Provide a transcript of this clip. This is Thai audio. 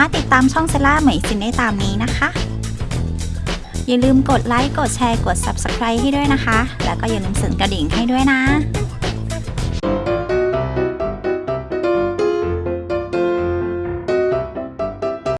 ามารถติดตามช่องเซล่าเหมยซินได้ตามนี้นะคะ อย่าลืมกดไลค์ กดแชร์ กด Subscribe ให้ด้วยนะคะ แล้วก็อย่าลืมสั่นกระดิ่งให้ด้วยนะ